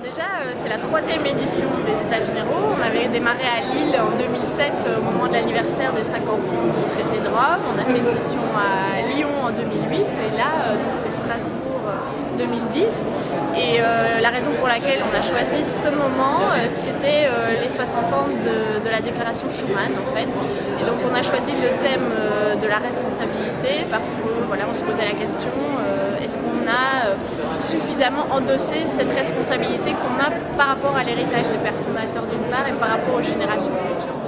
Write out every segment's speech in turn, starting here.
déjà, euh, c'est la troisième édition des États généraux. On avait démarré à Lille en 2007 euh, au moment de l'anniversaire des 50 ans du traité de Rome. On a fait une session à Lyon en 2008 et là, euh, c'est Strasbourg 2010. Et la raison pour laquelle on a choisi ce moment, c'était les 60 ans de, la déclaration Schuman en fait. Et donc on a choisi le thème de la responsabilité parce que voilà, on se posait la question est-ce qu'on a suffisamment endossé cette responsabilité qu'on a par rapport à l'héritage des pères fondateurs d'une part et par rapport aux générations futures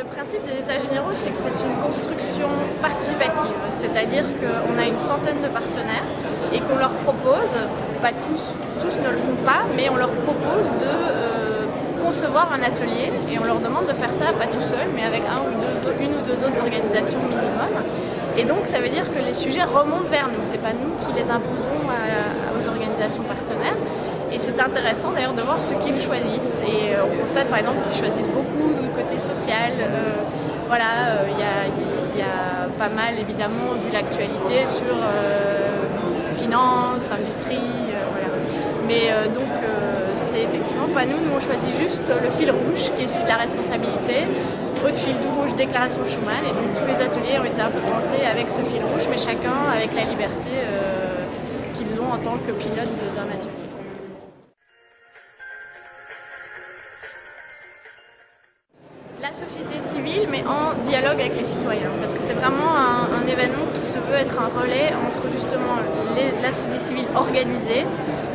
le principe des États généraux, c'est que c'est une construction participative, c'est-à-dire qu'on a une centaine de partenaires et qu'on leur propose, pas tous, tous ne le font pas, mais on leur propose de euh, concevoir un atelier et on leur demande de faire ça, pas tout seul, mais avec un ou deux, une ou deux autres organisations minimum. Et donc ça veut dire que les sujets remontent vers nous, c'est pas nous qui les imposons aux organisations partenaires. Et c'est intéressant d'ailleurs de voir ce qu'ils choisissent. Et euh, on constate par exemple qu'ils choisissent beaucoup du côté social. Euh, voilà, euh, il y, a pas mal évidemment vu l'actualité sur finance, industrie. Mais donc c'est effectivement pas nous, nous on choisit juste le fil rouge qui est celui de la responsabilité, haute fil du rouge, déclaration Schuman, et donc tous les ateliers ont été un peu pensés avec ce fil rouge, mais chacun avec la liberté qu'ils ont en tant que pilote d'un atelier. La société civile, mais en dialogue avec les citoyens, parce que c'est vraiment un, événement qui se veut être un relais entre justement la société civile organisée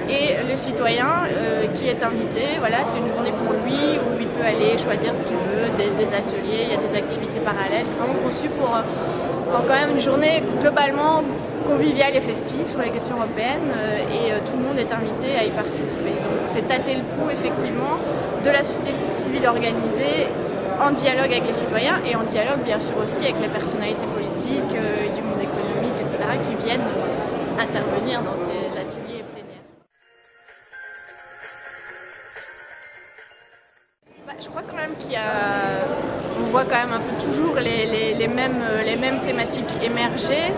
et le citoyen euh, qui est invité, voilà, c'est une journée pour lui où il peut aller choisir ce qu'il veut, des, ateliers, il y a des activités parallèles. C'est vraiment conçu pour, euh, quand même une journée globalement conviviale et festive sur les questions européennes euh, et tout le monde est invité à y participer. Donc c'est tâter le pouls effectivement de la société civile organisée en dialogue avec les citoyens et en dialogue bien sûr aussi avec les personnalités politiques du monde économique, etc. qui viennent intervenir dans ces ateliers plénières. je crois quand même qu'il y a... Voit quand même un peu toujours les, mêmes, les mêmes thématiques émerger.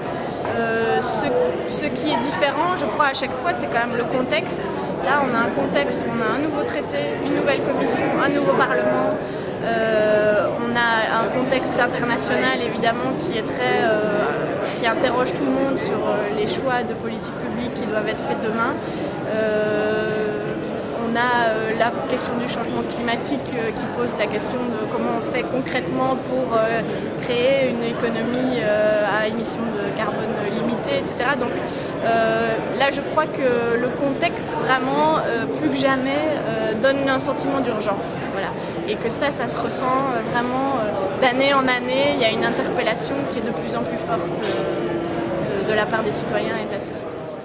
Euh, ce, qui est différent, je crois, à chaque fois, c'est quand même le contexte. Là, on a un contexte où on a un nouveau traité, une nouvelle commission, un nouveau parlement. Euh, international, évidemment, qui est très... Euh, qui interroge tout le monde sur les choix de politique publique qui doivent être faits demain on a euh, la question du changement climatique euh, qui pose la question de comment on fait concrètement pour euh, créer une économie à émissions de carbone limitées, etc. Donc là, je crois que le contexte, vraiment, plus que jamais, donne un sentiment d'urgence. Voilà. Et que ça, ça se ressent vraiment d'année en année. Il y a une interpellation qui est de plus en plus forte de, de la part des citoyens et de la société.